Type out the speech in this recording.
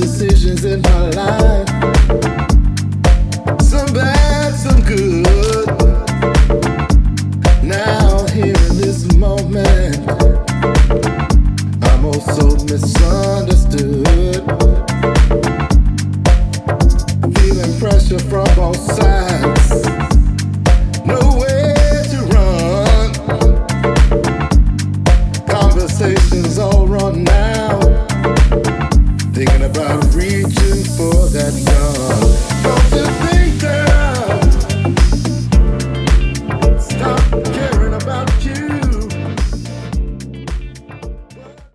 decisions in my life. Some bad, some good. Now, here in this moment, I'm also misunderstood. Feeling pressure from both sides. No way.